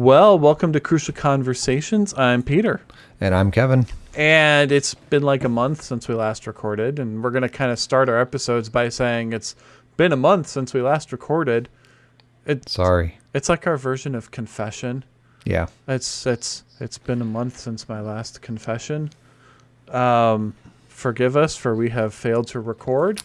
Well, welcome to Crucial Conversations. I'm Peter. And I'm Kevin. And it's been like a month since we last recorded. And we're going to kind of start our episodes by saying it's been a month since we last recorded. It's, Sorry. It's like our version of confession. Yeah. It's it's it's been a month since my last confession. Um, forgive us for we have failed to record.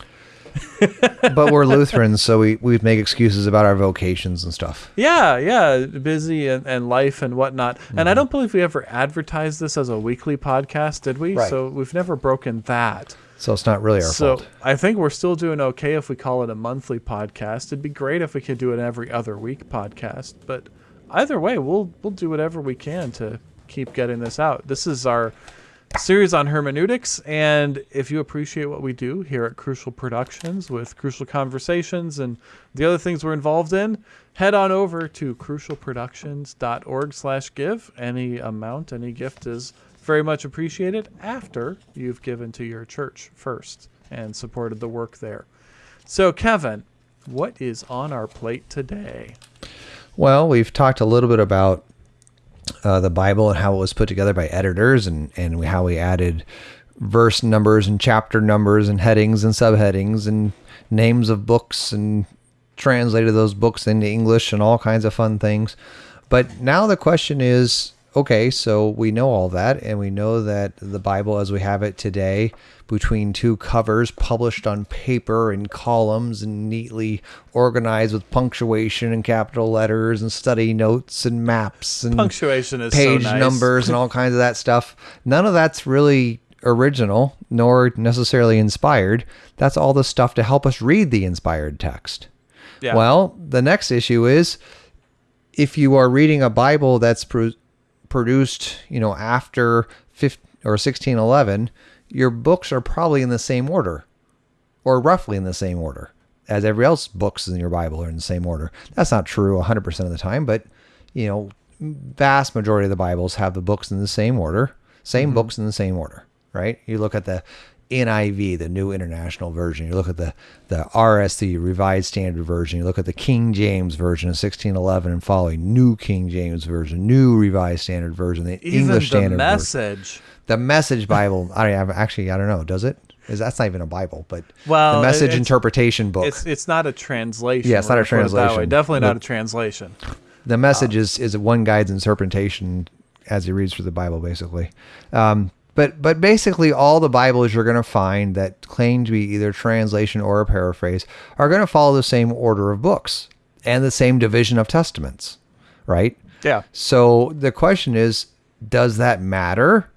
but we're Lutherans, so we, we make excuses about our vocations and stuff. Yeah, yeah, busy and, and life and whatnot. Mm-hmm. And I mm-hmm. don't believe we ever advertised this as a weekly podcast, did we? Right. So we've never broken that. So it's not really our so fault. So I think we're still doing okay if we call it a monthly podcast. It'd be great if we could do an every other week podcast. But either way, we'll we'll do whatever we can to keep getting this out. This is our series on hermeneutics. And if you appreciate what we do here at Crucial Productions with Crucial Conversations and the other things we're involved in, head on over to crucialproductions.org slash give. Any amount, any gift is very much appreciated after you've given to your church first and supported the work there. So, Kevin, what is on our plate today? Well, we've talked a little bit about uh, the Bible and how it was put together by editors and, and how we added verse numbers and chapter numbers and headings and subheadings and names of books and translated those books into English and all kinds of fun things. But now the question is okay, so we know all that, and we know that the Bible as we have it today, between two covers published on paper in columns and neatly organized with punctuation and capital letters and study notes and maps and punctuation is page so nice. numbers and all kinds of that stuff. None of that's really original nor necessarily inspired. That's all the stuff to help us read the inspired text. Yeah. Well, the next issue is if you are reading a Bible that's produced, you know, after 15 or 1611, your books are probably in the same order or roughly in the same order as every else books in your Bible are in the same order. That's not true 100% of the time, but you know, vast majority of the Bibles have the books in the same order, same mm-hmm. books in the same order, right? You look at the NIV, the New International Version. You look at the the RSV, Revised Standard Version. You look at the King James Version of 1611 and following, New King James Version, New Revised Standard Version, the even English the Standard message. Version. The Message Bible. I don't actually I don't know. Does it? Is that's not even a Bible, but well, the message interpretation book. It's it's not a translation. Yeah, it's not a translation. Definitely not a translation. The message uh, is is one guide's interpretation as he reads through the Bible, basically. Um, but but basically, all the Bibles you're going to find that claim to be either translation or a paraphrase are going to follow the same order of books and the same division of testaments, right? Yeah. So the question is, does that matter?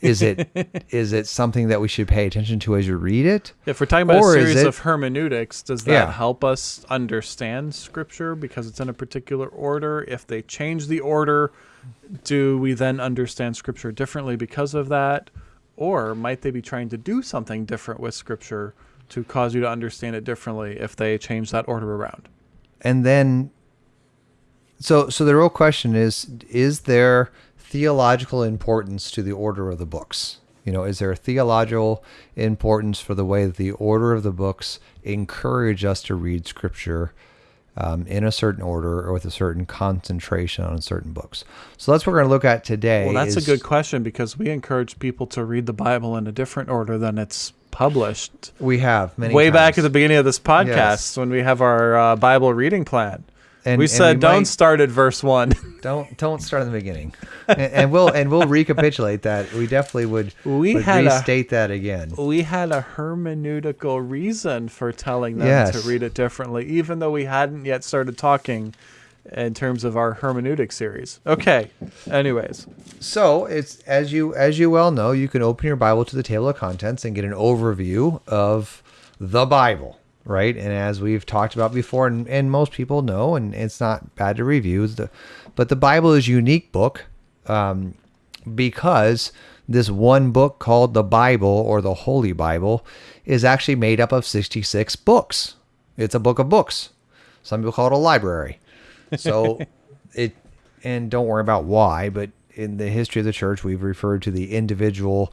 Is it is it something that we should pay attention to as you read it? If we're talking about or a series it, of hermeneutics, does that yeah. help us understand Scripture because it's in a particular order? If they change the order, do we then understand Scripture differently because of that? Or might they be trying to do something different with Scripture to cause you to understand it differently if they change that order around? And then, so so the real question is: Is there theological importance to the order of the books? You know, is there a theological importance for the way that the order of the books encourage us to read Scripture? Um, in a certain order or with a certain concentration on certain books. So that's what we're going to look at today. Well, that's is, a good question because we encourage people to read the Bible in a different order than it's published. We have many way times. back at the beginning of this podcast yes. when we have our uh, Bible reading plan. And, we said we don't might, start at verse one. don't don't start in the beginning, and, and, we'll and we'll recapitulate that. We definitely would. We would had restate a, that again. We had a hermeneutical reason for telling them yes. to read it differently, even though we hadn't yet started talking in terms of our hermeneutic series. Okay. Anyways, so it's as you as you well know, you can open your Bible to the table of contents and get an overview of the Bible right? And as we've talked about before, and, and most people know, and it's not bad to review, the, but the Bible is a unique book um, because this one book called the Bible or the Holy Bible is actually made up of 66 books. It's a book of books. Some people call it a library. So it, and don't worry about why, but in the history of the church, we've referred to the individual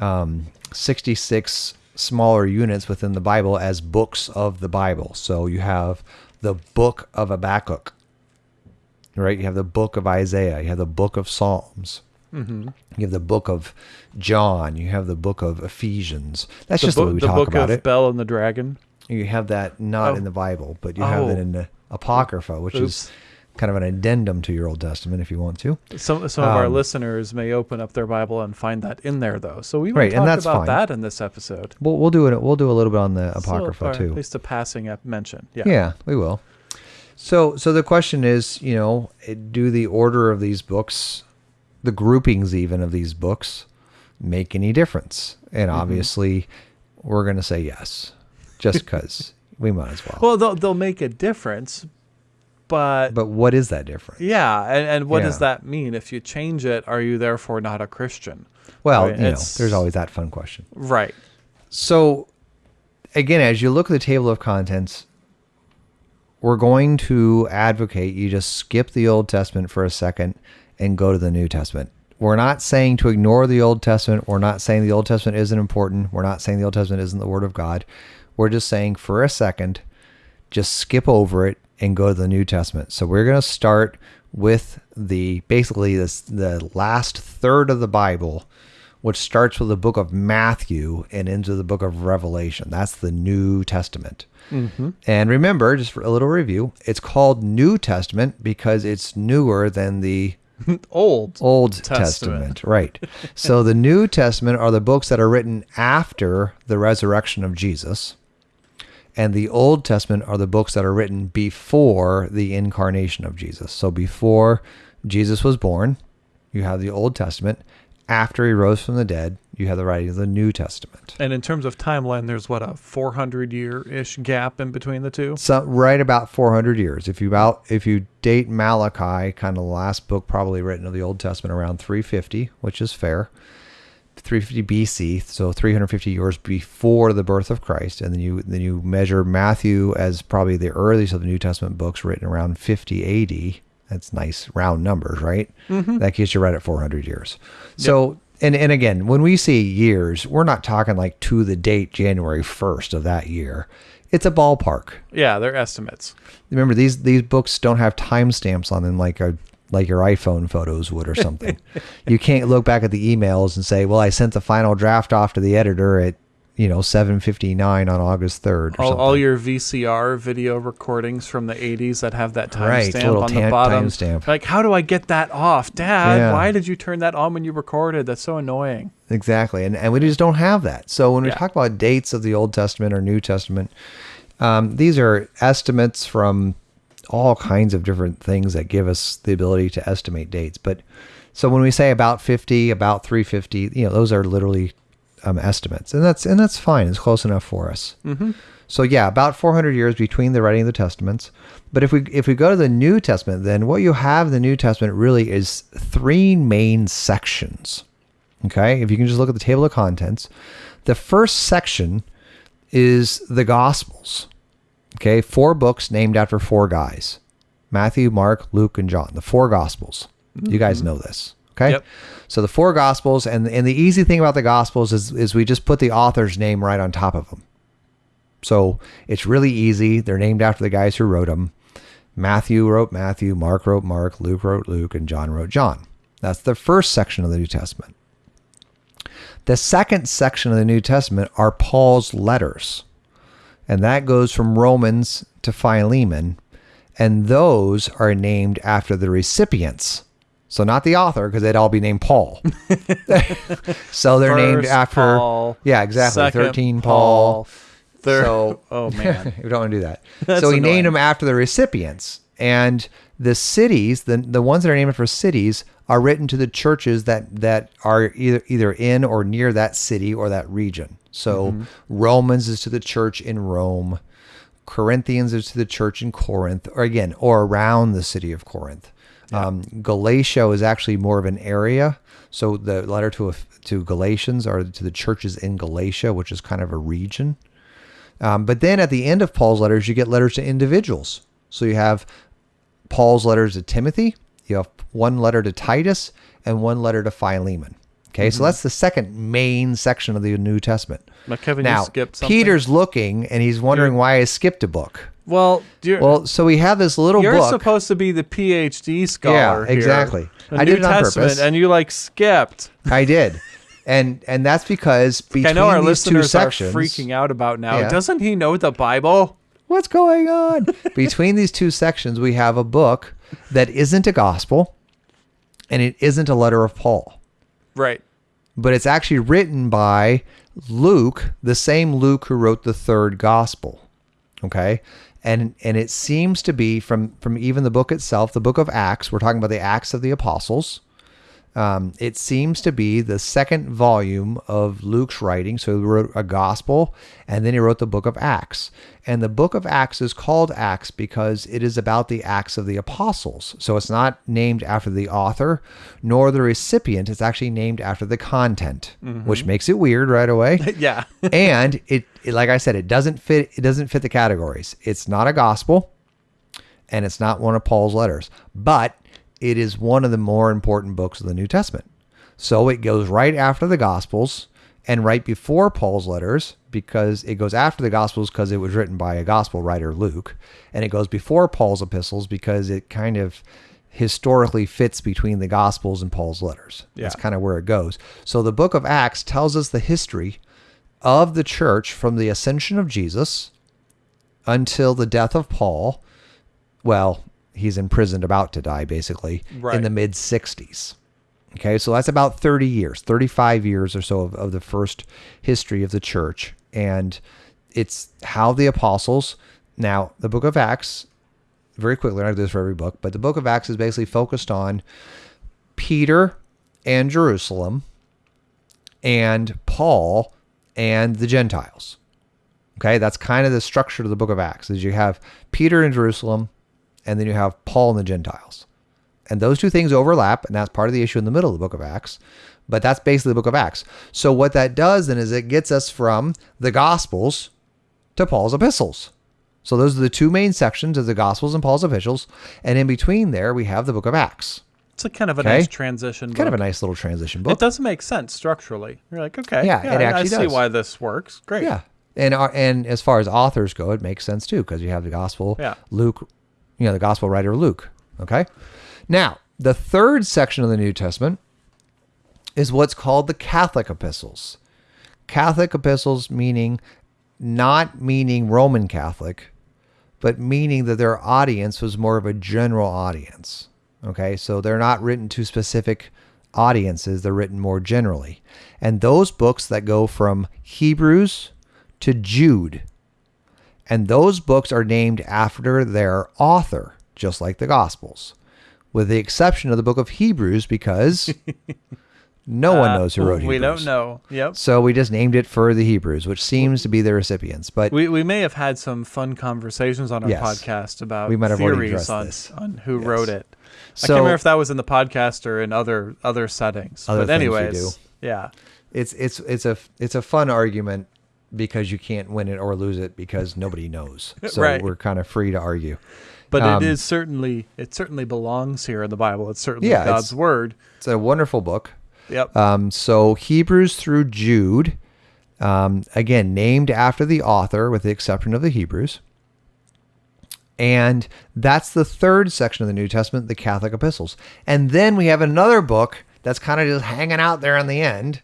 um, 66 smaller units within the Bible as books of the Bible. So you have the book of Habakkuk. right? You have the book of Isaiah, you have the book of Psalms. Mm-hmm. You have the book of John. You have the book of Ephesians. That's The, just the way book, we the talk book about of it. Bel and the Dragon. You have that not Oh. in the Bible, but you have it Oh. in the Apocrypha, which is Oops. Kind of an addendum to your Old Testament if you want to. Some some of our Um, listeners may open up their Bible and find that in there, though. So we might Right, and talk that's about fine. that in this episode. We'll, we'll do it. We'll do a little bit on the So, Apocrypha or too. At least a passing mention. Yeah. Yeah, we will. So, so the question is, you know, do the order of these books, the groupings even of these books, make any difference? And Mm-hmm. obviously, we're going to say yes, just because we might as well. Well, they'll they'll make a difference, but, But what is that difference? yeah, and, and what does that mean? If you change it, are you therefore not a Christian? Well, Right, you know, there's always that fun question. Right. So, again, as you look at the table of contents, we're going to advocate you just skip the Old Testament for a second and go to the New Testament. We're not saying to ignore the Old Testament. We're not saying the Old Testament isn't important. We're not saying the Old Testament isn't the Word of God. We're just saying for a second, just skip over it and go to the New Testament. So we're going to start with the basically this the last third of the Bible, which starts with the book of Matthew and into the book of Revelation. That's the New Testament. Mm-hmm. And remember, just for a little review, it's called New Testament because it's newer than the Old. Old Testament. Testament. Right. so the New Testament are the books that are written after the resurrection of Jesus. And the Old Testament are the books that are written before the incarnation of Jesus. So before Jesus was born, you have the Old Testament. After he rose from the dead, you have the writing of the New Testament. And in terms of timeline, there's what a 400 year ish gap in between the two. So right about 400 years. If you about if you date Malachi, kind of the last book probably written of the Old Testament around 350, which is fair. 350 BC, so 350 years before the birth of Christ, and then you then you measure Matthew as probably the earliest of the New Testament books written around 50 AD. That's nice round numbers, right? Mm-hmm. That gets you right at 400 years. So and and again, when we say years, we're not talking like to the date January 1st of that year. It's a ballpark. Yeah, they're estimates. Remember these these books don't have timestamps on them like a like your iPhone photos would or something. you can't look back at the emails and say, "Well, I sent the final draft off to the editor at you know 7:59 on August 3rd." Or All, all your VCR video recordings from the 80s that have that Right, timestamp little on the bottom. timestamp. Like, how do I get that off? Dad, Yeah. why did you turn that on when you recorded? That's so annoying. Exactly. And, and we just don't have that. So when we Yeah. talk about dates of the Old Testament or New Testament, um, these are estimates from all kinds of different things that give us the ability to estimate dates. But so when we say about 50, about 350, you know, those are literally um, estimates. And that's and that's fine. It's close enough for us. Mm-hmm. So yeah, about 400 years between the writing of the testaments. But if we if we go to the New Testament, then what you have in the New Testament really is three main sections. Okay? If you can just look at the table of contents, the first section is the Gospels. Okay? Four books named after four guys. Matthew, Mark, Luke, and John. The four Gospels. You guys mm-hmm. know this. Okay? Yep. So the four Gospels and and the easy thing about the Gospels is is we just put the author's name right on top of them. So it's really easy. They're named after the guys who wrote them. Matthew wrote Matthew, Mark wrote Mark, Luke wrote Luke, and John wrote John. That's the first section of the New Testament. The second section of the New Testament are Paul's letters. And that goes from Romans to Philemon. And those are named after the recipients. So not the author, because they'd all be named Paul. so they're named after. Paul, yeah, exactly. second 13 Paul. Third, So- oh man, we don't want to do that. That's so he annoying. named them after the recipients. And the cities, the the ones that are named for cities, are written to the churches that that are either either in or near that city or that region. So Mm-hmm. Romans is to the church in Rome. Corinthians is to the church in Corinth, or again, or around the city of Corinth. Um, Galatia is actually more of an area. So the letter to to Galatians are to the churches in Galatia, which is kind of a region. Um, but then at the end of Paul's letters, you get letters to individuals. So you have Paul's letters to Timothy, you have one letter to Titus, and one letter to Philemon. Okay, so mm-hmm. that's the second main section of the New Testament. Now, Kevin, now, you skipped something. Peter's looking and he's wondering why I skipped a book. Well, well, so we have this little you're book. supposed to be the PhD scholar. Yeah, exactly. I New did it on Testament, purpose, and you like skipped. I did, and and that's because between I know our these two listeners sections, are freaking out about now. Yeah. Doesn't he know the Bible? What's going on? between these two sections, we have a book that isn't a gospel, and it isn't a letter of Paul. Right. But it's actually written by Luke, the same Luke who wrote the third gospel. Okay? And and it seems to be from from even the book itself, the book of Acts, we're talking about the Acts of the Apostles. Um, it seems to be the second volume of Luke's writing. So he wrote a gospel and then he wrote the book of Acts. And the book of Acts is called Acts because it is about the Acts of the Apostles. So it's not named after the author nor the recipient. It's actually named after the content, mm-hmm. which makes it weird right away. yeah. and it, it, like I said, it doesn't fit. It doesn't fit the categories. It's not a gospel and it's not one of Paul's letters, but it is one of the more important books of the New Testament. So it goes right after the Gospels and right before Paul's letters because it goes after the Gospels because it was written by a Gospel writer, Luke, and it goes before Paul's epistles because it kind of historically fits between the Gospels and Paul's letters. Yeah. That's kind of where it goes. So the book of Acts tells us the history of the church from the ascension of Jesus until the death of Paul. Well, he's imprisoned, about to die, basically, right. in the mid 60s. Okay, so that's about 30 years, 35 years or so of, of the first history of the church. And it's how the apostles, now, the book of Acts, very quickly, I do this for every book, but the book of Acts is basically focused on Peter and Jerusalem and Paul and the Gentiles. Okay, that's kind of the structure of the book of Acts is you have Peter in Jerusalem, and then you have Paul and the Gentiles. And those two things overlap, and that's part of the issue in the middle of the book of Acts. But that's basically the book of Acts. So what that does then is it gets us from the Gospels to Paul's epistles. So those are the two main sections of the Gospels and Paul's epistles, and in between there we have the book of Acts. It's a kind of a okay? nice transition. Kind of a nice little transition book. It does make sense structurally. You're like, okay, yeah, yeah it actually I, see why this works. Great. Yeah, and uh, and as far as authors go, it makes sense too because you have the Gospel. Yeah. Luke you know, the gospel writer Luke. Okay. Now, the third section of the New Testament is what's called the Catholic epistles. Catholic epistles meaning not meaning Roman Catholic, but meaning that their audience was more of a general audience. Okay, so they're not written to specific audiences, they're written more generally. And those books that go from Hebrews to Jude and those books are named after their author, just like the Gospels, with the exception of the book of Hebrews, because no one uh, knows who wrote Hebrews. We don't know. Yep. So we just named it for the Hebrews, which seems to be the recipients. But we, we may have had some fun conversations on our yes, podcast about we might have theories on, on who yes. wrote it. So, I can't remember if that was in the podcast or in other other settings. Other but anyways, yeah. It's it's it's a it's a fun argument because you can't win it or lose it because nobody knows. So right. we're kind of free to argue. But um, it is certainly it certainly belongs here in the Bible. It's certainly yeah, God's it's, word. It's a wonderful book. Yep. Um, so Hebrews through Jude, um, again named after the author, with the exception of the Hebrews. And that's the third section of the New Testament, the Catholic epistles. And then we have another book that's kind of just hanging out there in the end,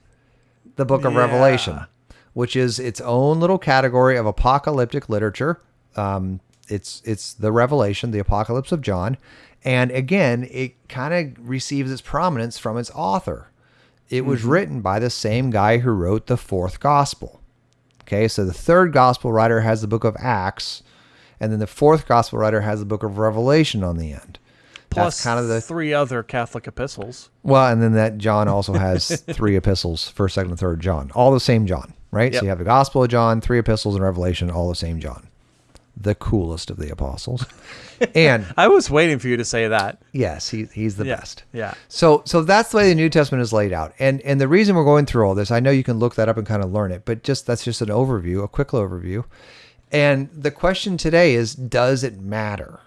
the book of yeah. Revelation which is its own little category of apocalyptic literature. Um, it's it's the Revelation, the Apocalypse of John, and again, it kind of receives its prominence from its author. It was mm-hmm. written by the same guy who wrote the fourth gospel. Okay, so the third gospel writer has the book of Acts, and then the fourth gospel writer has the book of Revelation on the end. Plus kind of the three other Catholic epistles. Well, and then that John also has three epistles, first, second, and third John, all the same John right? Yep. So you have the Gospel of John, three epistles, and Revelation, all the same John. The coolest of the apostles. And I was waiting for you to say that. Yes, he, he's the yeah, best. Yeah. So so that's the way the New Testament is laid out. And and the reason we're going through all this, I know you can look that up and kind of learn it, but just that's just an overview, a quick overview. And the question today is does it matter?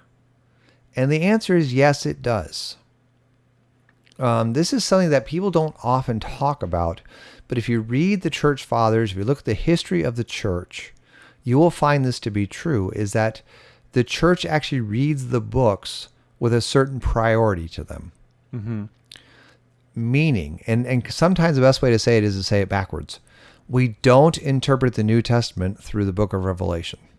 And the answer is yes, it does. Um, this is something that people don't often talk about but if you read the church fathers, if you look at the history of the church, you will find this to be true is that the church actually reads the books with a certain priority to them. Mm-hmm. Meaning, and, and sometimes the best way to say it is to say it backwards. We don't interpret the New Testament through the book of Revelation.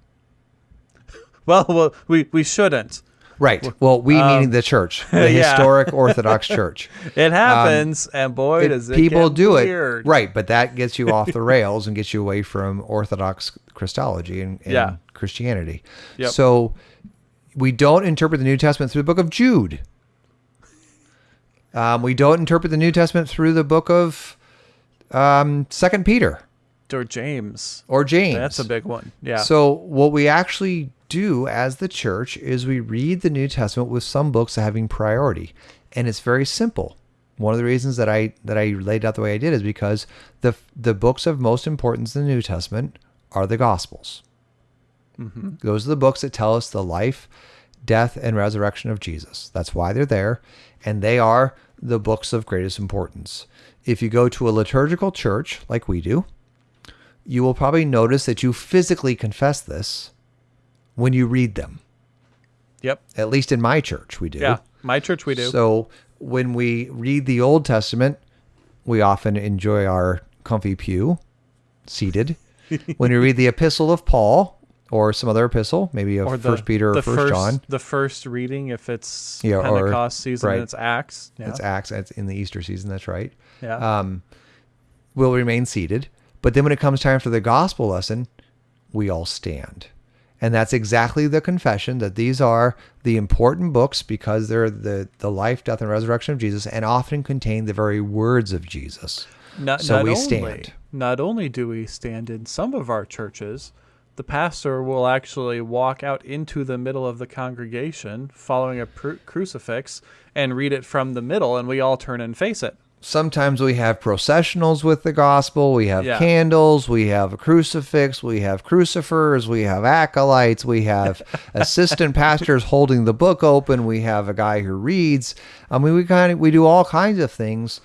Well, well we, we shouldn't. Right. Well, we um, meaning the church, the yeah. historic Orthodox Church. It happens, um, and boy, it, does it people do weird. it. Right, but that gets you off the rails and gets you away from Orthodox Christology and, and yeah. Christianity. Yep. So we don't interpret the New Testament through the book of Jude. Um, we don't interpret the New Testament through the book of um, Second Peter or James or James. That's a big one. Yeah. So what we actually do as the church is we read the New Testament with some books having priority, and it's very simple. One of the reasons that I that I laid out the way I did is because the the books of most importance in the New Testament are the Gospels. Mm-hmm. Those are the books that tell us the life, death, and resurrection of Jesus. That's why they're there, and they are the books of greatest importance. If you go to a liturgical church like we do, you will probably notice that you physically confess this when you read them. Yep. At least in my church, we do. Yeah, my church, we do. So when we read the Old Testament, we often enjoy our comfy pew seated. when we read the Epistle of Paul or some other epistle, maybe of First Peter or First John, the first reading, if it's yeah, Pentecost or, season, right. it's Acts. Yeah. It's Acts. It's in the Easter season. That's right. Yeah. Um, will remain seated. But then when it comes time for the gospel lesson, we all stand. And that's exactly the confession that these are the important books because they're the, the life, death, and resurrection of Jesus and often contain the very words of Jesus. Not, so not we only, stand. Not only do we stand in some of our churches, the pastor will actually walk out into the middle of the congregation following a pr- crucifix and read it from the middle, and we all turn and face it sometimes we have processionals with the gospel. We have yeah. candles. We have a crucifix. We have crucifers. We have acolytes. We have assistant pastors holding the book open. We have a guy who reads. I mean, we kind of we do all kinds of things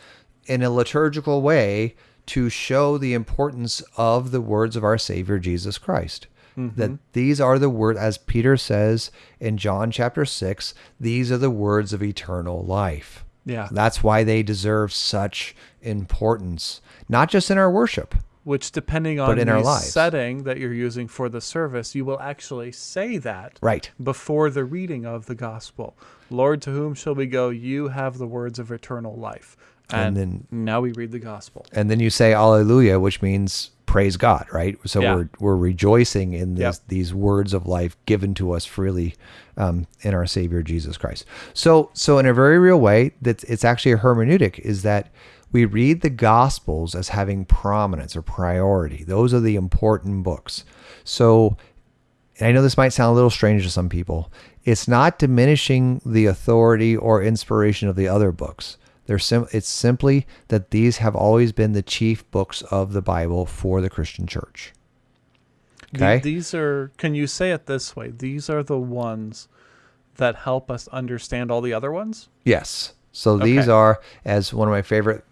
in a liturgical way to show the importance of the words of our Savior Jesus Christ. Mm-hmm. That these are the words, as Peter says in John chapter 6, these are the words of eternal life. Yeah. That's why they deserve such importance, not just in our worship. Which, depending on in the our lives. setting that you're using for the service, you will actually say that right before the reading of the gospel. Lord, to whom shall we go? You have the words of eternal life. And, and then now we read the gospel. And then you say Alleluia, which means praise God, right? So yeah. we're we're rejoicing in yep. these words of life given to us freely um, in our Savior Jesus Christ. So so in a very real way, that it's actually a hermeneutic is that we read the Gospels as having prominence or priority. Those are the important books. So and I know this might sound a little strange to some people. It's not diminishing the authority or inspiration of the other books they're sim- it's simply that these have always been the chief books of the Bible for the Christian church. Okay? These are, can you say it this way? These are the ones that help us understand all the other ones? Yes. So okay. these are, as one of my favorite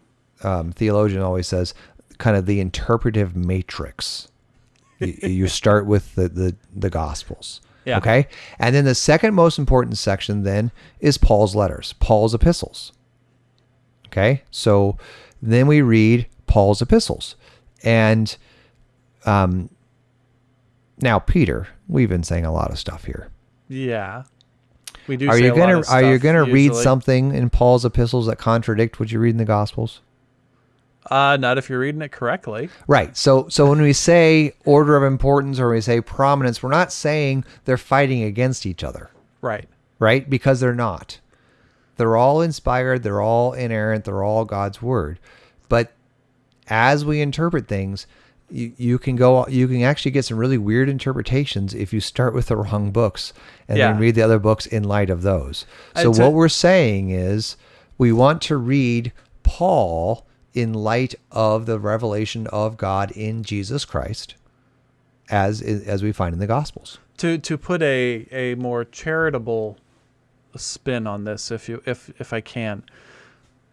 um, theologian always says, kind of the interpretive matrix. you, you, start with the, the, the Gospels. Yeah. Okay. And then the second most important section then is Paul's letters, Paul's epistles. Okay. So then we read Paul's epistles. And um, now, Peter, we've been saying a lot of stuff here. Yeah. We do are you gonna are you gonna read something in Paul's epistles that contradict what you read in the Gospels? Uh, not if you're reading it correctly. Right. So so when we say order of importance or we say prominence, we're not saying they're fighting against each other. Right. Right? Because they're not. They're all inspired, they're all inerrant, they're all God's word. But as we interpret things, you, you can go you can actually get some really weird interpretations if you start with the wrong books and yeah. then read the other books in light of those. Uh, so what we're saying is we want to read Paul in light of the revelation of God in Jesus Christ as as we find in the gospels. To to put a a more charitable spin on this if you if if I can.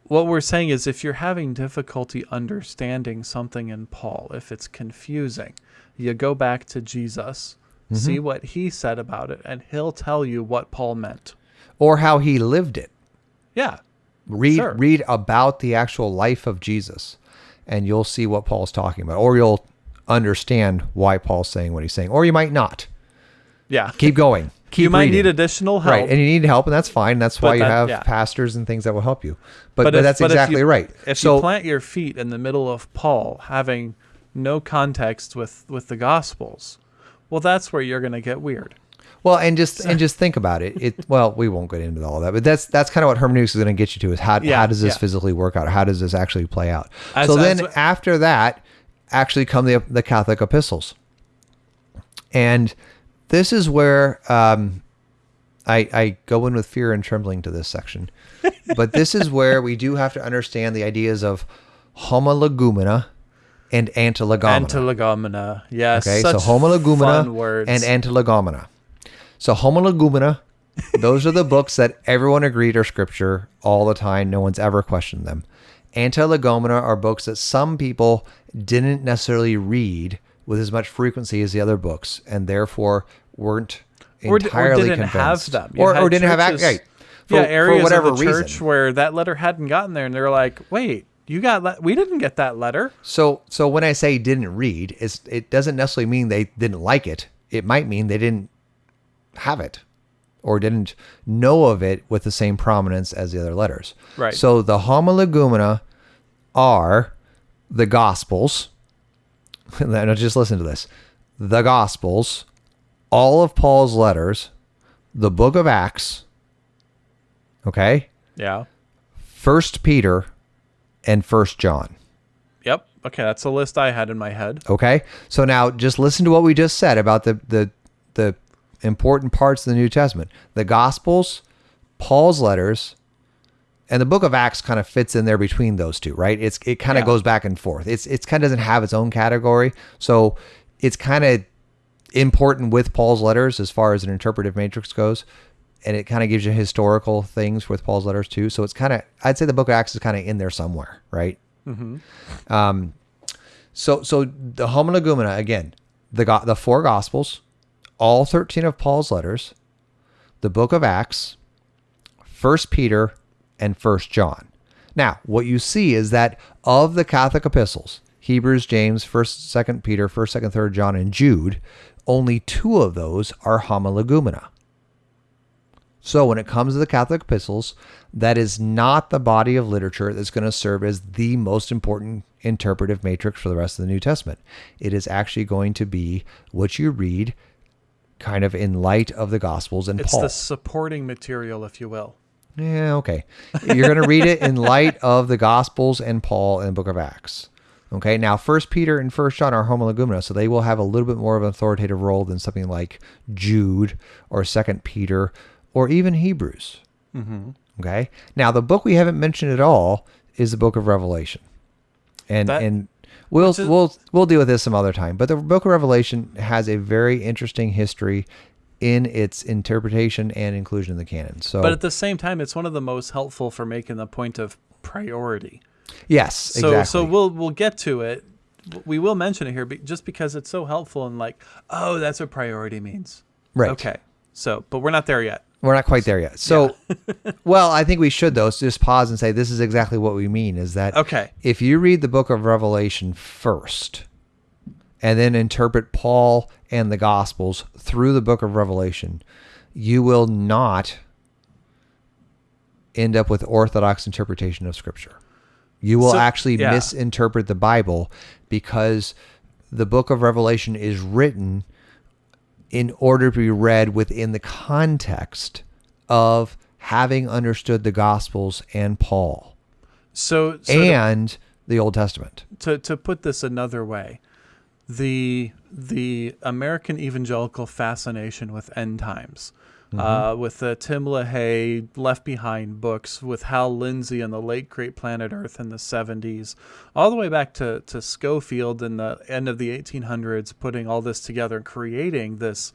What we're saying is if you're having difficulty understanding something in Paul, if it's confusing, you go back to Jesus Mm-hmm. See what he said about it, and he'll tell you what Paul meant. Or how he lived it. Yeah. Read sure. read about the actual life of Jesus and you'll see what Paul's talking about. Or you'll understand why Paul's saying what he's saying. Or you might not. Yeah. Keep going. Keep you might reading. need additional help. Right. And you need help, and that's fine. That's why you have yeah. pastors and things that will help you. But, but, if, that's but exactly if you, right. If so, you plant your feet in the middle of Paul, having no context with, with the Gospels, well, that's where you're going to get weird. Well, and just and just think about it. It well, we won't get into all that, but that's that's kind of what hermeneutics is going to get you to is how yeah, how does this yeah. physically work out? How does this actually play out? As, so then after that, actually come the the Catholic epistles, and this is where um, I I go in with fear and trembling to this section, but this is where we do have to understand the ideas of homologoumena and antilegomena. Antilegomena, yes. Okay, so homologoumena and antilegomena. So Homologoumena, those are the books that everyone agreed are scripture all the time. No one's ever questioned them. Antilegomena are books that some people didn't necessarily read with as much frequency as the other books, and therefore weren't entirely or, didn't convinced. have them, or, or didn't have right, for, yeah areas for whatever of the reason. where that letter hadn't gotten there, and they're like, wait. You got le- we didn't get that letter. So so when I say didn't read, it's, it doesn't necessarily mean they didn't like it. It might mean they didn't have it or didn't know of it with the same prominence as the other letters. Right. So the homologoumena are the Gospels. now just listen to this. The Gospels, all of Paul's letters, the book of Acts, okay? Yeah. First Peter and First John. Yep. Okay, that's a list I had in my head. Okay. So now just listen to what we just said about the the the important parts of the New Testament. The Gospels, Paul's letters, and the book of Acts kind of fits in there between those two, right? It's it kind of yeah. goes back and forth. It's it's kind of doesn't have its own category. So it's kind of important with Paul's letters as far as an interpretive matrix goes. And it kind of gives you historical things with Paul's letters too. So it's kind of I'd say the book of Acts is kind of in there somewhere, right? Mm-hmm. Um, so so the homologoumena again, the the four gospels, all 13 of Paul's letters, the book of Acts, First Peter, and 1 John. Now, what you see is that of the Catholic epistles, Hebrews, James, 1st, 2nd Peter, 1st, 2nd, 3rd John, and Jude, only two of those are homologoumena. So when it comes to the Catholic epistles, that is not the body of literature that's going to serve as the most important interpretive matrix for the rest of the New Testament. It is actually going to be what you read kind of in light of the Gospels and it's Paul. It's the supporting material, if you will. Yeah, okay. You're going to read it in light of the Gospels and Paul and the book of Acts. Okay, now First Peter and First John are homologoumena, so they will have a little bit more of an authoritative role than something like Jude or Second Peter or even Hebrews. Mm-hmm. Okay, now the book we haven't mentioned at all is the book of Revelation, and that, and We'll we'll we'll deal with this some other time. But the Book of Revelation has a very interesting history in its interpretation and inclusion in the canon. So, but at the same time, it's one of the most helpful for making the point of priority. Yes, so, exactly. So we'll we'll get to it. We will mention it here, but just because it's so helpful and like, oh, that's what priority means. Right. Okay. So, but we're not there yet. We're not quite there yet. So, yeah. well, I think we should though just pause and say this is exactly what we mean. Is that okay? If you read the book of Revelation first, and then interpret Paul and the Gospels through the book of Revelation, you will not end up with orthodox interpretation of Scripture. You will so, actually yeah. misinterpret the Bible because the book of Revelation is written in order to be read within the context of having understood the Gospels and Paul. So, so and to, the Old Testament. To to put this another way, the the American evangelical fascination with end times mm-hmm. uh, with the Tim LaHaye Left Behind books, with Hal Lindsey and the late great Planet Earth in the 70s, all the way back to, to Scofield in the end of the 1800s, putting all this together and creating this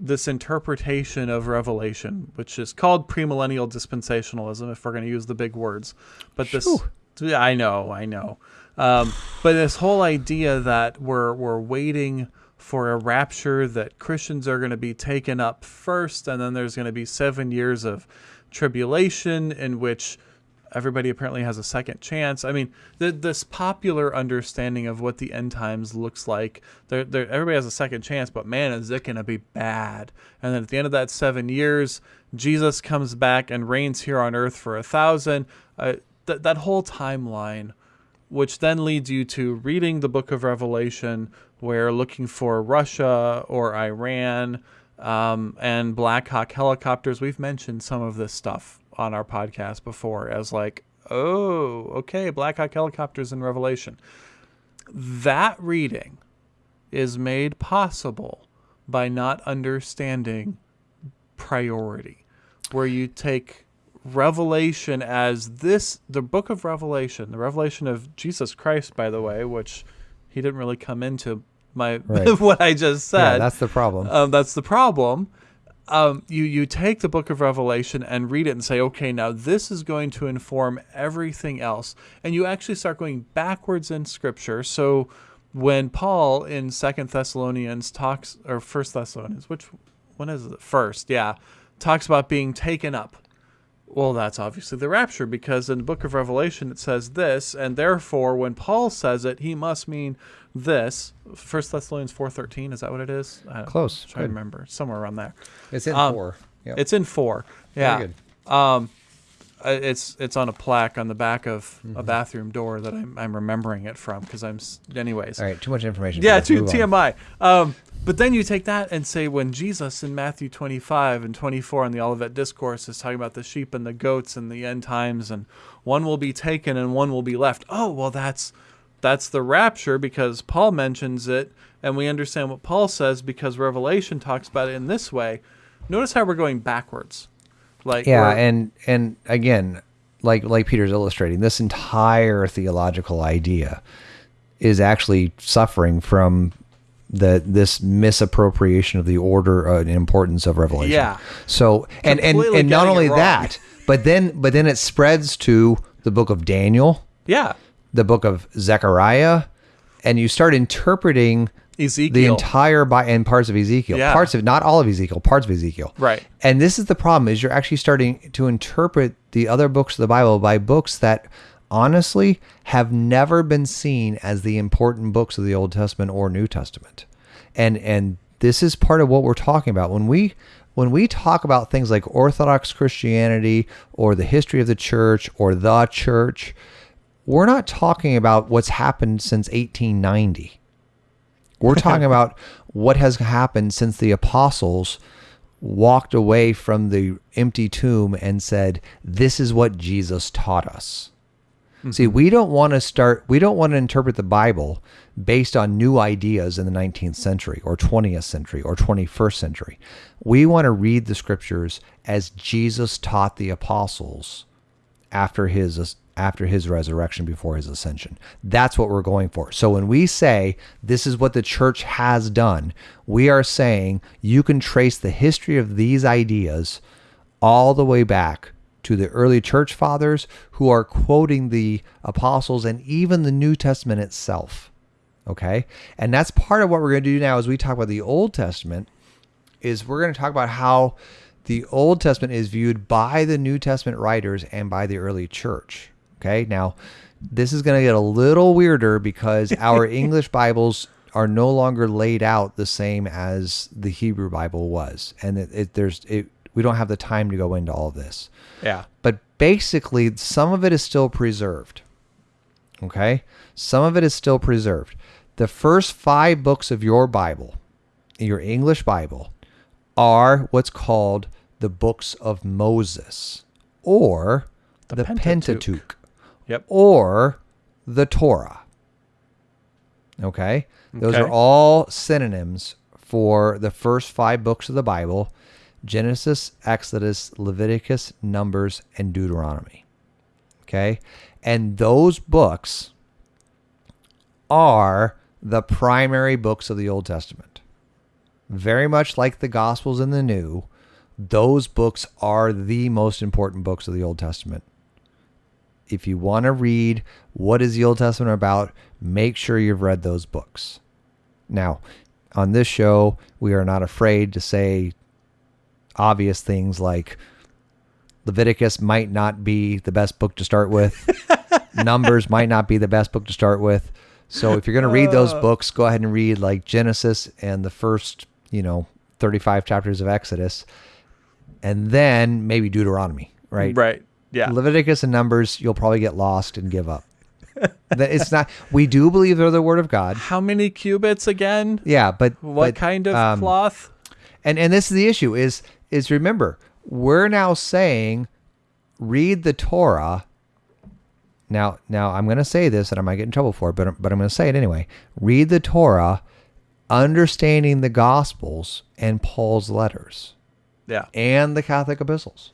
this interpretation of Revelation, which is called premillennial dispensationalism, if we're going to use the big words. But this, Whew. I know, I know. Um, but this whole idea that we're we're waiting for a rapture that Christians are going to be taken up first, and then there's going to be seven years of tribulation in which everybody apparently has a second chance. I mean, the, this popular understanding of what the end times looks like, they're, they're, everybody has a second chance, but man, is it going to be bad. And then at the end of that seven years, Jesus comes back and reigns here on earth for a thousand. Uh, th- that whole timeline, which then leads you to reading the book of Revelation, where looking for Russia or Iran um, and Black Hawk helicopters. We've mentioned some of this stuff on our podcast before as like, oh, okay, Black Hawk helicopters in Revelation. That reading is made possible by not understanding priority, where you take Revelation as this, the book of Revelation, the revelation of Jesus Christ, by the way, which he didn't really come into my right. what I just said. Yeah, that's the problem. Um, that's the problem um, you you take the book of Revelation and read it and say, okay, now this is going to inform everything else, and you actually start going backwards in Scripture. So when Paul in Second Thessalonians talks or First Thessalonians, which when is it? First, yeah, talks about being taken up. Well, that's obviously the rapture because in the book of Revelation it says this, and therefore when Paul says it, he must mean this. First Thessalonians four thirteen is that what it is? I Close. I remember somewhere around there. It's in um, four. Yep. It's in four. Yeah. Very good. Um, it's it's on a plaque on the back of mm-hmm. a bathroom door that I'm, I'm remembering it from because I'm anyways. All right, too much information. Yeah, too TMI. Um, but then you take that and say when Jesus in Matthew 25 and 24 in the Olivet Discourse is talking about the sheep and the goats and the end times and one will be taken and one will be left. Oh, well that's that's the rapture because Paul mentions it and we understand what Paul says because Revelation talks about it in this way. Notice how we're going backwards. Like Yeah, and and again, like like Peter's illustrating, this entire theological idea is actually suffering from the this misappropriation of the order uh, and importance of revelation. Yeah. So and and and not only that, but then but then it spreads to the book of Daniel. Yeah. The book of Zechariah, and you start interpreting Ezekiel. the entire by and parts of Ezekiel, yeah. parts of not all of Ezekiel, parts of Ezekiel. Right. And this is the problem: is you're actually starting to interpret the other books of the Bible by books that honestly have never been seen as the important books of the Old Testament or New Testament. And and this is part of what we're talking about when we when we talk about things like Orthodox Christianity or the history of the church or the church, we're not talking about what's happened since 1890. We're talking about what has happened since the apostles walked away from the empty tomb and said, This is what Jesus taught us. Mm-hmm. See, we don't want to start, we don't want to interpret the Bible based on new ideas in the 19th century or 20th century or 21st century. We want to read the scriptures as Jesus taught the apostles after his after his resurrection before his ascension. That's what we're going for. So when we say this is what the church has done, we are saying you can trace the history of these ideas all the way back to the early church fathers who are quoting the apostles and even the New Testament itself. Okay? And that's part of what we're going to do now as we talk about the Old Testament is we're going to talk about how the Old Testament is viewed by the New Testament writers and by the early church. Okay? Now, this is going to get a little weirder because our English Bibles are no longer laid out the same as the Hebrew Bible was. And it, it there's it we don't have the time to go into all of this. Yeah. But basically, some of it is still preserved. Okay? Some of it is still preserved. The first five books of your Bible, your English Bible, are what's called the books of Moses or the, the Pentateuch. Pentateuch. Yep. Or the Torah. Okay? Those okay. are all synonyms for the first five books of the Bible Genesis, Exodus, Leviticus, Numbers, and Deuteronomy. Okay? And those books are the primary books of the Old Testament. Very much like the Gospels in the New, those books are the most important books of the Old Testament. If you want to read what is the Old Testament about, make sure you've read those books. Now, on this show, we are not afraid to say obvious things like Leviticus might not be the best book to start with. Numbers might not be the best book to start with. So if you're going to read those uh. books, go ahead and read like Genesis and the first, you know, 35 chapters of Exodus and then maybe Deuteronomy, right? Right. Yeah. Leviticus and Numbers, you'll probably get lost and give up. That it's not. We do believe they're the word of God. How many cubits again? Yeah, but what but, kind of um, cloth? And and this is the issue is is remember we're now saying read the Torah. Now now I'm going to say this and I might get in trouble for it, but but I'm going to say it anyway. Read the Torah, understanding the Gospels and Paul's letters. Yeah. And the Catholic epistles.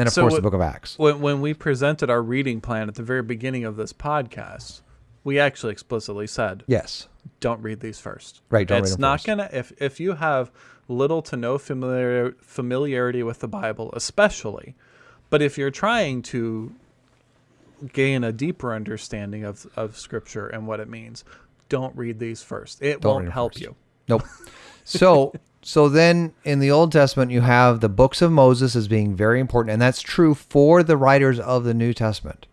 And of so course, the book of Acts. When, when we presented our reading plan at the very beginning of this podcast, we actually explicitly said, yes, don't read these first. Right. Don't it's not going to, if, if you have little to no familiar, familiarity with the Bible, especially, but if you're trying to gain a deeper understanding of, of Scripture and what it means, don't read these first. It don't won't help first. you. Nope. So so then in the Old Testament, you have the books of Moses as being very important, and that's true for the writers of the New Testament.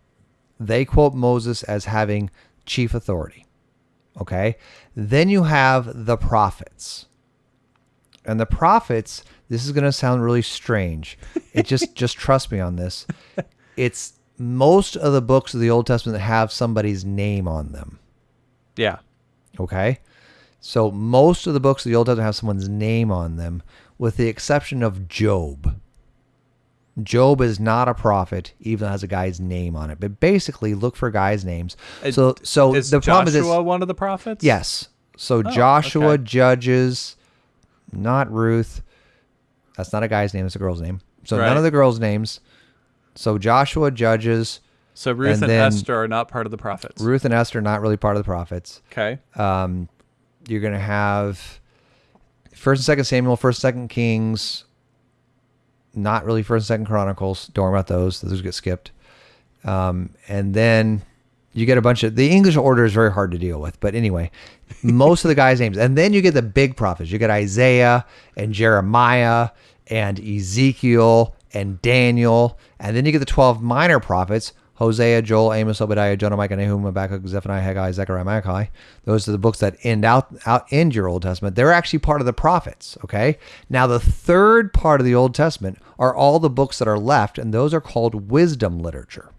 They quote Moses as having chief authority. Okay. Then you have the prophets. And the prophets, this is going to sound really strange. It just, just trust me on this. It's most of the books of the Old Testament that have somebody's name on them. Yeah. Okay. So most of the books of the Old Testament have someone's name on them, with the exception of Job. Job is not a prophet, even though it has a guy's name on it. But basically, look for guys' names. So, so is the problem is Joshua one of the prophets. Yes. So oh, Joshua okay. Judges, not Ruth. That's not a guy's name; it's a girl's name. So right. none of the girls' names. So Joshua Judges. So Ruth and, and Esther are not part of the prophets. Ruth and Esther are not really part of the prophets. Okay. Um, you're going to have First and Second Samuel, First and Second Kings. Not really First and Second Chronicles. Don't worry about those; those get skipped. Um, and then you get a bunch of the English order is very hard to deal with. But anyway, most of the guys' names, and then you get the big prophets. You get Isaiah and Jeremiah and Ezekiel and Daniel, and then you get the twelve minor prophets Hosea, Joel, Amos, Obadiah, Jonah, Micah, Nahum, Habakkuk, Zephaniah, Haggai, Zechariah, Malachi. Those are the books that end out, out end your Old Testament. They're actually part of the prophets. Okay. Now the third part of the Old Testament are all the books that are left, and those are called wisdom literature.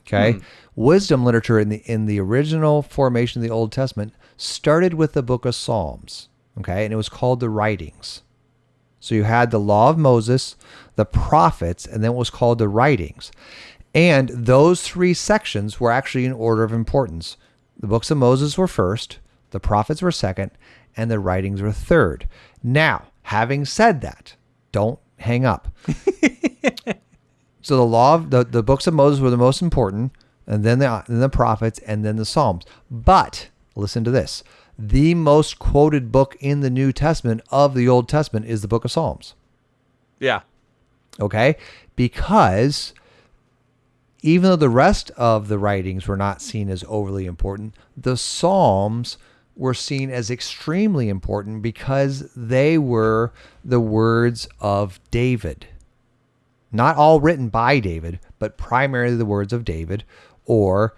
Okay. Hmm. Wisdom literature in the in the original formation of the Old Testament started with the book of Psalms. Okay, and it was called the writings. So you had the law of Moses, the prophets, and then it was called the writings. And those three sections were actually in order of importance. The books of Moses were first, the prophets were second, and the writings were third. Now, having said that, don't hang up. so the law of the, the books of Moses were the most important, and then the, then the prophets, and then the Psalms. But listen to this. The most quoted book in the New Testament of the Old Testament is the book of Psalms. Yeah. Okay? Because even though the rest of the writings were not seen as overly important, the Psalms were seen as extremely important because they were the words of David. Not all written by David, but primarily the words of David or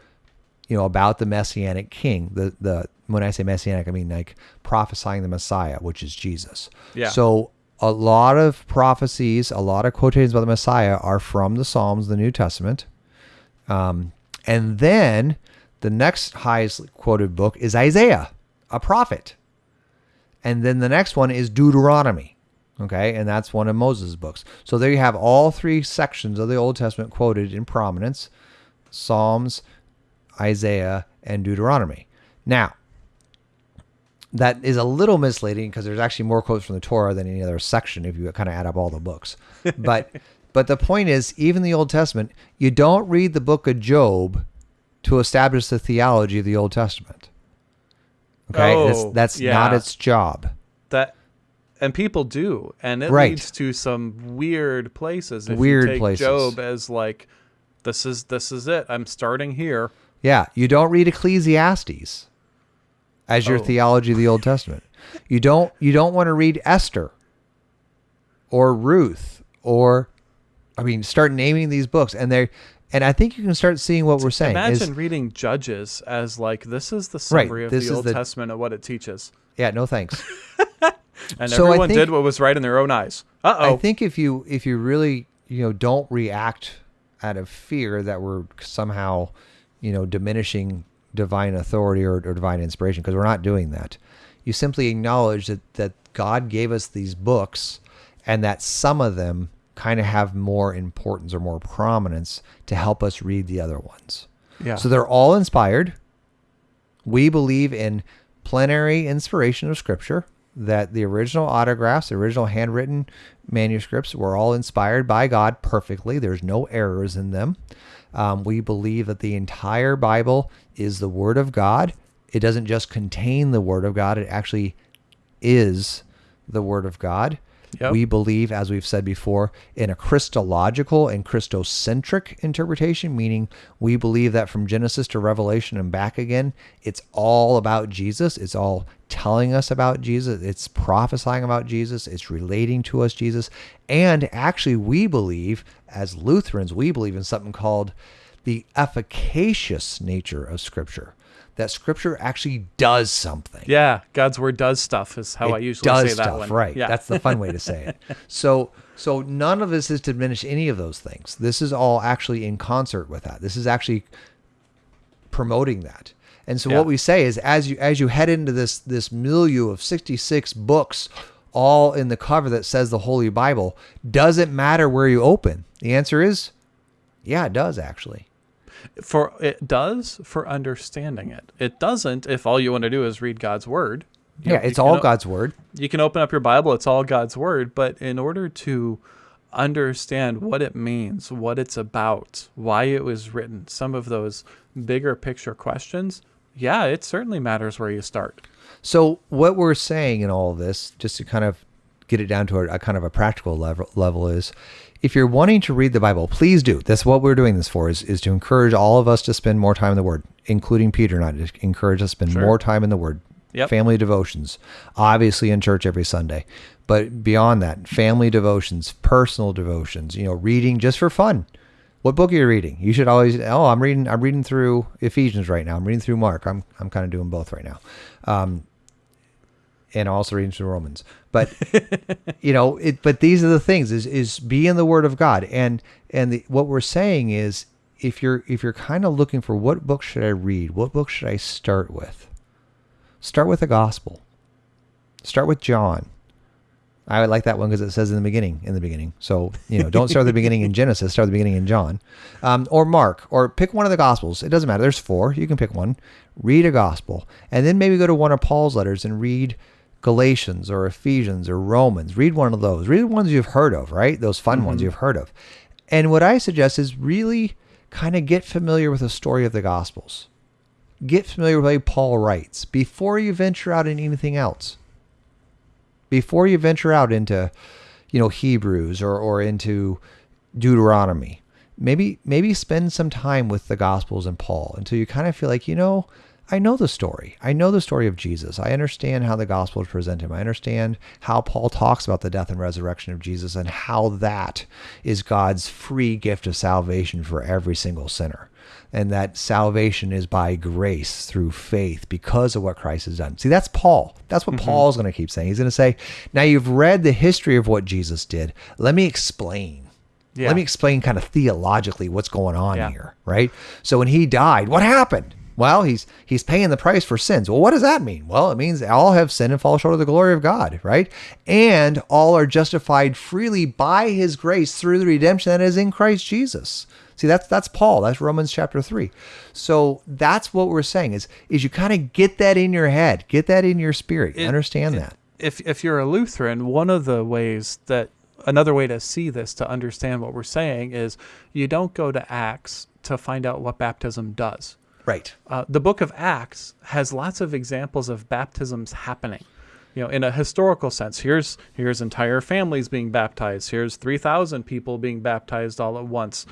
you know about the messianic king. The the when I say messianic I mean like prophesying the Messiah, which is Jesus. Yeah. So a lot of prophecies, a lot of quotations about the Messiah are from the Psalms, the New Testament. Um, and then the next highest quoted book is Isaiah, a prophet. And then the next one is Deuteronomy. Okay, and that's one of Moses' books. So there you have all three sections of the Old Testament quoted in prominence Psalms, Isaiah, and Deuteronomy. Now, that is a little misleading because there's actually more quotes from the Torah than any other section if you kind of add up all the books. But but the point is, even the Old Testament, you don't read the book of Job to establish the theology of the Old Testament. Okay, oh, that's, that's yeah. not its job. That and people do, and it right. leads to some weird places. If weird you take places. Job as like, this is this is it. I'm starting here. Yeah, you don't read Ecclesiastes. as your Oh. theology of the Old Testament. You don't you don't want to read Esther or Ruth or I mean start naming these books and they and I think you can start seeing what we're saying Imagine is reading Judges as like this is the Right, summary of this the Old the- Testament of what it teaches, yeah, no thanks. and So everyone think- did what was right in their own eyes. Uh oh. I think if you if you really you know don't react out of fear that we're somehow you know diminishing divine authority or, or divine inspiration because we're not doing that. You simply acknowledge that that God gave us these books and that some of them kind of have more importance or more prominence to help us read the other ones. Yeah. So they're all inspired. We believe in plenary inspiration of Scripture, that the original autographs, the original handwritten manuscripts were all inspired by God perfectly. There's no errors in them. Um, we believe that the entire Bible is the Word of God. It doesn't just contain the Word of God, it actually is the Word of God. Yep. We believe, as we've said before, in a Christological and Christocentric interpretation, meaning we believe that from Genesis to Revelation and back again, it's all about Jesus. It's all telling us about Jesus. It's prophesying about Jesus. It's relating to us Jesus. And actually, we believe, as Lutherans, we believe in something called the efficacious nature of Scripture. That Scripture actually does something yeah, God's word does stuff is how I it usually does say that stuff, one. Right. Yeah. That's the fun way to say it. So so none of this is to diminish any of those things. This is all actually in concert with that. This is actually promoting that. And so Yeah. what we say is as you as you head into this this milieu of 66 books all in the cover that says the Holy Bible, does it matter where you open? The answer is yeah, it does actually. For it does for understanding it. It doesn't if all you want to do is read God's word. You Yeah, know, it's all God's word. You can open up your Bible, it's all God's word, but in order to understand what it means, what it's about, why it was written, some of those bigger picture questions, yeah, it certainly matters where you start. So what we're saying in all of this, just to kind of get it down to a, a kind of a practical level, level is, if you're wanting to read the Bible, please do. That's what we're doing this for, is, is to encourage all of us to spend more time in the Word, including Peter and I, to encourage us to spend Sure. more time in the Word. Yep. Family devotions, obviously in church every Sunday, but beyond that, family devotions, personal devotions, you know, reading just for fun. What book are you reading? You should always. Oh, I'm reading. I'm reading through Ephesians right now. I'm reading through Mark. I'm I'm kind of doing both right now. Um, and also reading through Romans. But you know, it but these are the things is is be in the word of God. And and the, what we're saying is if you're if you're kind of looking for what book should I read? What book should I start with? Start with the gospel. Start with John. I would like that one because it says in the beginning, in the beginning. So, you know, don't start at the beginning in Genesis, start at the beginning in John. Um, or Mark, or pick one of the Gospels. It doesn't matter. There's four. You can pick one. Read a Gospel. And then maybe go to one of Paul's letters and read Galatians or Ephesians or Romans. Read one of those. Read the ones you've heard of, right? Those fun ones mm-hmm. you've heard of. And what I suggest is really kind of get familiar with the story of the Gospels. Get familiar with the way Paul writes before you venture out in anything else before you venture out into you know hebrews or, or into deuteronomy maybe maybe spend some time with the gospels and paul until you kind of feel like you know i know the story i know the story of jesus i understand how the gospels present him i understand how paul talks about the death and resurrection of jesus and how that is god's free gift of salvation for every single sinner and that salvation is by grace through faith because of what Christ has done. See, that's Paul. That's what mm-hmm. Paul's going to keep saying. He's going to say, Now you've read the history of what Jesus did. Let me explain. Yeah. Let me explain kind of theologically what's going on Yeah. here, right? So when he died, what happened? Well, he's he's paying the price for sins. Well, what does that mean? Well, it means all have sinned and fall short of the glory of God, right? And all are justified freely by his grace through the redemption that is in Christ Jesus. See, that's that's Paul. That's Romans chapter 3. So that's what we're saying is is you kind of get that in your head, get that in your spirit, It- understand it- that. If if you're a Lutheran, one of the ways that another way to see this to understand what we're saying is you don't go to Acts to find out what baptism does. Right. Uh, the book of Acts has lots of examples of baptisms happening. You know, in a historical sense, here's here's entire families being baptized. Here's three thousand people being baptized all at once.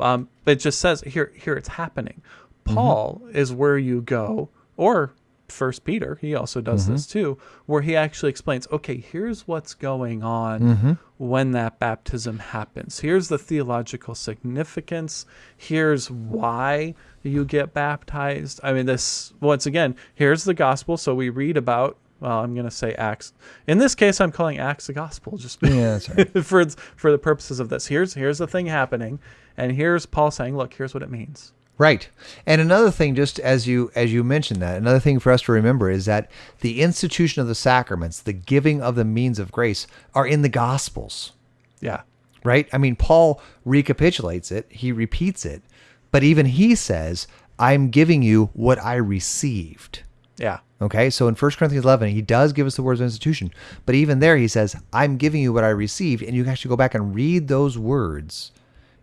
Um, it just says here here it's happening. Paul is where you go, or First Peter, he also does Mm-hmm. this too, where he actually explains, okay, here's what's going on Mm-hmm. when that baptism happens. Here's the theological significance. Here's why you get baptized. I mean, this once again, here's the gospel. So we read about. Well, I'm going to say Acts. In this case, I'm calling Acts the gospel, just Yeah, right. for for the purposes of this. Here's here's the thing happening, and here's Paul saying, "Look, here's what it means." Right. And another thing, just as you as you mentioned that, another thing for us to remember is that the institution of the sacraments, the giving of the means of grace, are in the Gospels. Yeah, Right. I mean, Paul recapitulates it. He repeats it, but even he says, "I'm giving you what I received." yeah, Okay, so in 1 Corinthians 11, he does give us the words of institution, but even there he says, I'm giving you what I received, and you can actually go back and read those words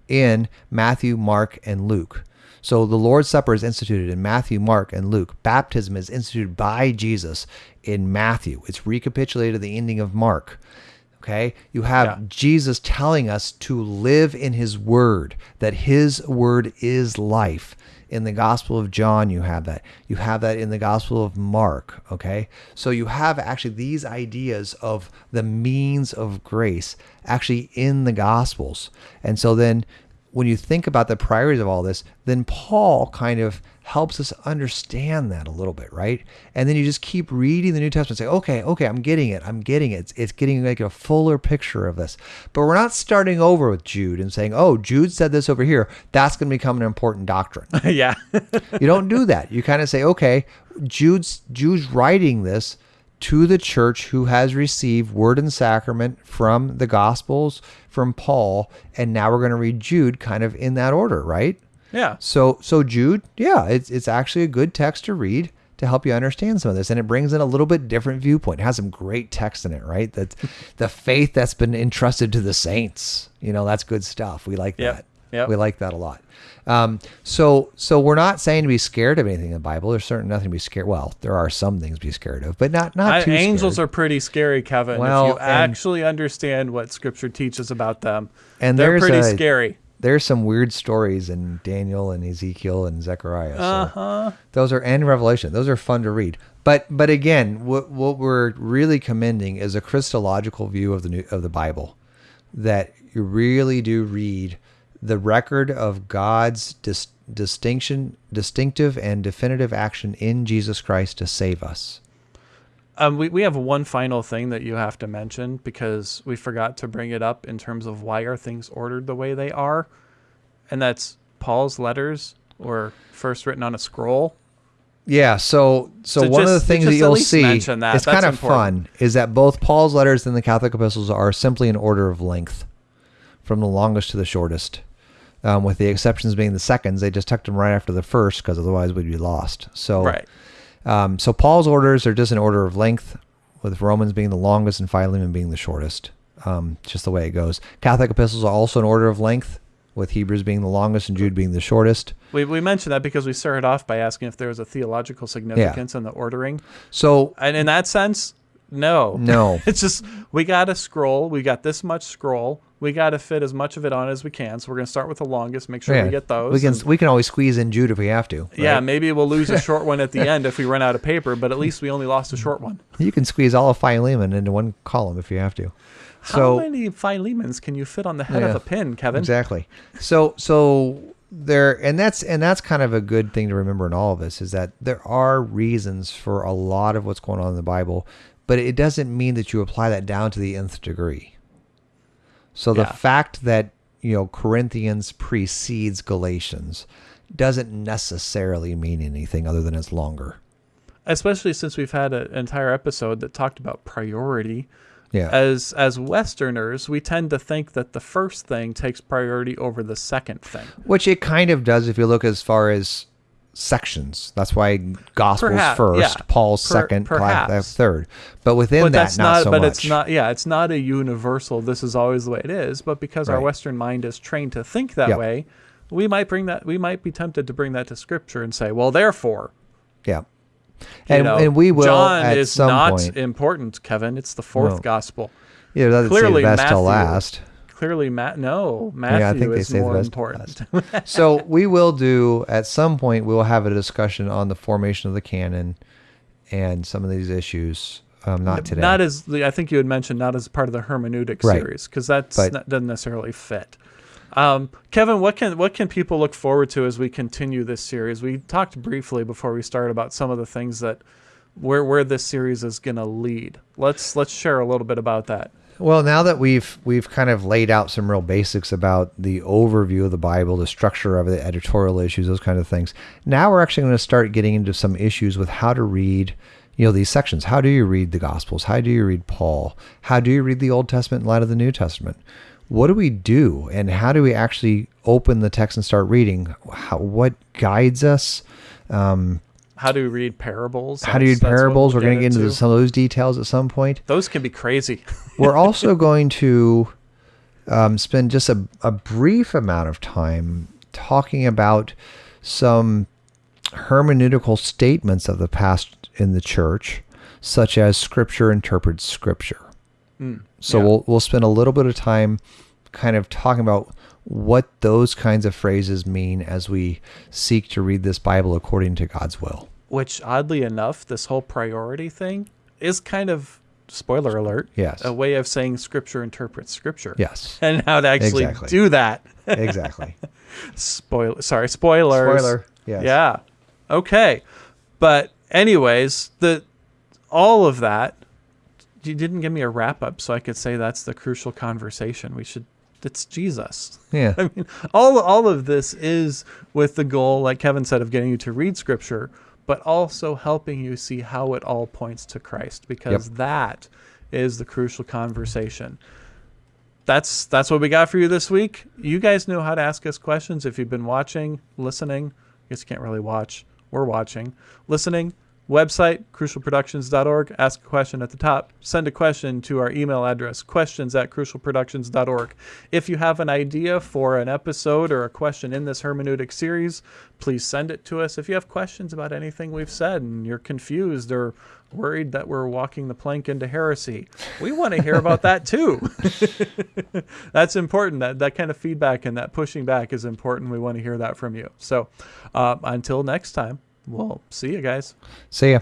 in Matthew, Mark, and Luke. So the Lord's Supper is instituted in Matthew, Mark, and Luke. Baptism is instituted by Jesus in Matthew. It's recapitulated at the ending of Mark. Okay, you have Yeah. Jesus telling us to live in his word, that his word is life. In the Gospel of John, you have that. You have that in the Gospel of Mark. Okay. So you have actually these ideas of the means of grace actually in the Gospels. And so then when you think about the priorities of all this, then Paul kind of helps us understand that a little bit, right? And then you just keep reading the New Testament and say, okay, okay, I'm getting it. I'm getting it. It's, it's getting like a fuller picture of this. But we're not starting over with Jude and saying, oh, Jude said this over here. That's going to become an important doctrine. yeah, you don't do that. You kind of say, okay, Jude's Jude's writing this to the church who has received word and sacrament from the Gospels, from Paul, and now we're going to read Jude kind of in that order, right? yeah. So so Jude, yeah, it's it's actually a good text to read to help you understand some of this, and it brings in a little bit different viewpoint. It has some great text in it, right? That the faith that's been entrusted to the saints, you know, that's good stuff. We like Yep. that. Yep. We like that a lot. Um, so so we're not saying to be scared of anything in the Bible. There's certainly nothing to be scared. Well, there are some things to be scared of, but not not I, too. angels scared. are pretty scary, Kevin. Well, if you actually understand what Scripture teaches about them, And they're pretty a- scary. There's some weird stories in Daniel and Ezekiel and Zechariah. So Uh huh. those are and Revelation. Those are fun to read. But but again, what what we're really commending is a Christological view of the new, of the Bible, that you really do read the record of God's dis, distinction, distinctive and definitive action in Jesus Christ to save us. Um, we, we have one final thing that you have to mention because we forgot to bring it up in terms of why are things ordered the way they are, and that's Paul's letters were first written on a scroll. Yeah, so so So one of the things that you'll see, that. it's That's kind of important. fun, is that both Paul's letters and the Catholic epistles are simply in order of length, from the longest to the shortest. Um, with the exceptions being the seconds, they just tucked them right after the first because otherwise we'd be lost. So, Right. um, so Paul's orders are just in order of length, with Romans being the longest and Philemon being the shortest. Um, just the way it goes. Catholic epistles are also in order of length, with Hebrews being the longest and Jude being the shortest. We, we mentioned that because we started off by asking if there was a theological significance in the ordering. So, And in that sense, no. no. It's just we got to scroll. We got this much scroll. We got to fit as much of it on as we can. So we're going to start with the longest. Make sure Yeah. we get those. We can and- we can always squeeze in Jude if we have to. yeah, maybe we'll lose a short one at the end if we run out of paper, but at least we only lost a short one. You can squeeze all of Philemon into one column if you have to. How So many Philemons can you fit on the head of a pin, Kevin? exactly. So so there and that's and that's kind of a good thing to remember in all of this is that there are reasons for a lot of what's going on in the Bible, but it doesn't mean that you apply that down to the nth degree. So the Yeah. fact that you know Corinthians precedes Galatians doesn't necessarily mean anything other than it's longer. Especially since we've had an entire episode that talked about priority. Yeah. As as Westerners, we tend to think that the first thing takes priority over the second thing. Which it kind of does if you look as far as sections. That's why Gospels Perhaps, first, yeah. Paul's Per- second, uh, perhaps. third. But within but that, that's not, not, so but much. it's not yeah it's not a universal this is always the way it is but because our western mind is trained to think that Yep. way we might bring that we might be tempted to bring that to scripture and say well therefore Yeah. you And, know, and we will john at is some not point. important kevin it's the fourth No. gospel Yeah, that's clearly the best till Matthew. last. Clearly matt no matthew I think they is the more best important so we will do at some point. We will have a discussion on the formation of the canon and some of these issues. Um, not today. Not as I think you had mentioned, not as part of the hermeneutic right. series, because that doesn't necessarily fit. Um, Kevin, what can what can people look forward to as we continue this series? We talked briefly before we started about some of the things that where where this series is going to lead. Let's let's share a little bit about that. Well, now that we've we've kind of laid out some real basics about the overview of the Bible, the structure of the editorial issues, those kind of things. Now we're actually going to start getting into some issues with how to read, you know, these sections. How do you read the Gospels? How do you read Paul? How do you read the Old Testament in light of the New Testament? What do we do, and how do we actually open the text and start reading? How, what guides us? Um, how do you read parables? How do you read parables? We're going to get into some of those details at some point. Those can be crazy. We're also going to um, spend just a, a brief amount of time talking about some hermeneutical statements of the past in the church, such as Scripture interprets Scripture. Mm, so yeah. we'll we'll spend a little bit of time, kind of talking about what those kinds of phrases mean as we seek to read this Bible according to God's will. Which, oddly enough, this whole priority thing is kind of spoiler alert. Yes. A way of saying Scripture interprets Scripture. Yes. And how to actually exactly. do that. exactly. Spoiler. Sorry, spoilers. Spoiler. Yes. Yeah. Okay. But anyways, the all of that. You didn't give me a wrap up, so I could say that's the crucial conversation. We should it's Jesus. Yeah. I mean, all all of this is with the goal, like Kevin said, of getting you to read Scripture, but also helping you see how it all points to Christ, because yep. that is the crucial conversation. That's that's what we got for you this week. You guys know how to ask us questions if you've been watching, listening. I guess you can't really watch. We're watching, listening Website, crucialproductions.org. Ask a question at the top. Send a question to our email address, questions at crucialproductions.org. If you have an idea for an episode or a question in this hermeneutic series, please send it to us. If you have questions about anything we've said and you're confused or worried that we're walking the plank into heresy, we want to hear about that too. That's important. That, that kind of feedback and that pushing back is important. We want to hear that from you. So uh, until next time. Well, see you guys. See ya.